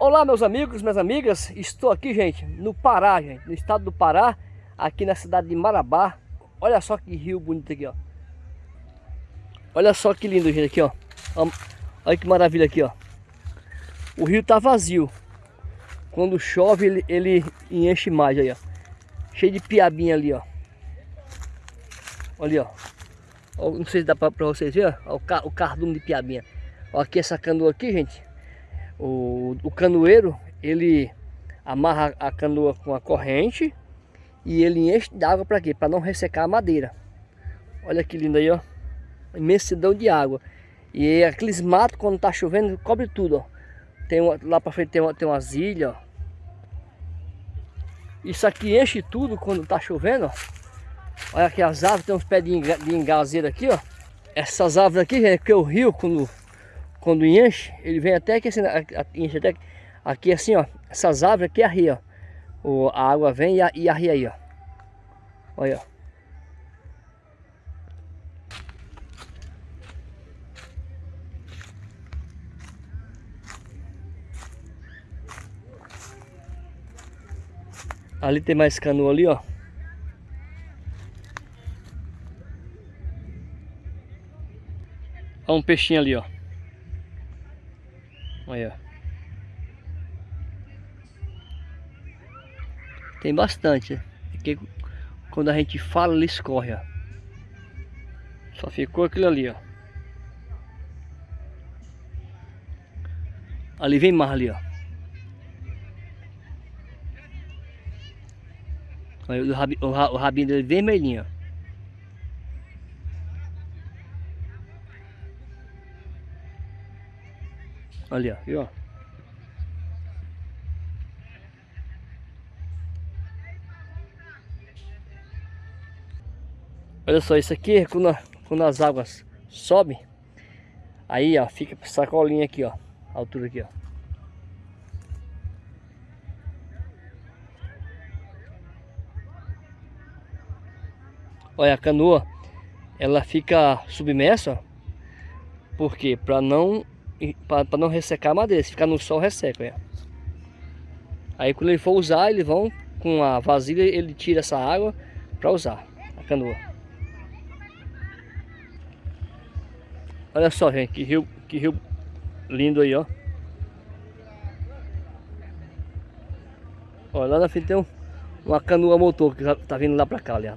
Olá meus amigos, minhas amigas, estou aqui gente, no Pará gente, no estado do Pará, aqui na cidade de Marabá. Olha só que rio bonito aqui ó. Olha só que lindo gente aqui ó. Olha que maravilha aqui ó. O rio tá vazio. Quando chove ele, ele enche mais aí ó. Cheio de piabinha ali ó. Olha ó. Não sei se dá pra, pra vocês verem ó, o, o cardume de piabinha. Ó, Aqui essa canoa aqui gente o, o canoeiro, ele amarra a canoa com a corrente e ele enche de água para quê? Para não ressecar a madeira. Olha que lindo aí, ó. Imensidão de água. E aqueles matos, quando tá chovendo, cobre tudo, ó. Tem uma, lá para frente tem, uma, tem umas ilhas, ó. Isso aqui enche tudo quando tá chovendo, ó. Olha aqui as árvores, tem uns pés de, de engazeira aqui, ó. Essas árvores aqui, é que o rio, quando quando enche, ele vem até aqui assim, enche até aqui assim, ó. Essas árvores aqui arria, ó. O, a água vem e, e arria aí, ó. Olha, ó. Ali tem mais canoa ali, ó. Olha um peixinho ali, ó. Olha. Tem bastante. Porque quando a gente fala, ele escorre, ó. Só ficou aquilo ali, ó. Ali vem mais ali, ó. O, rabi, o, o rabinho dele vermelhinho, ó. Ali, ó? Olha só, isso aqui quando, quando as águas sobem, aí ó, fica sacolinha aqui ó, a altura aqui ó. Olha, a canoa, ela fica submersa, porque para não para não ressecar a madeira. Se ficar no sol, resseca. É. Aí quando ele for usar, eles vão com a vasilha, ele tira essa água para usar a canoa. Olha só, gente, que rio, que rio lindo aí, ó. Olha, lá na frente tem um, uma canoa motor que tá vindo lá pra cá, ali,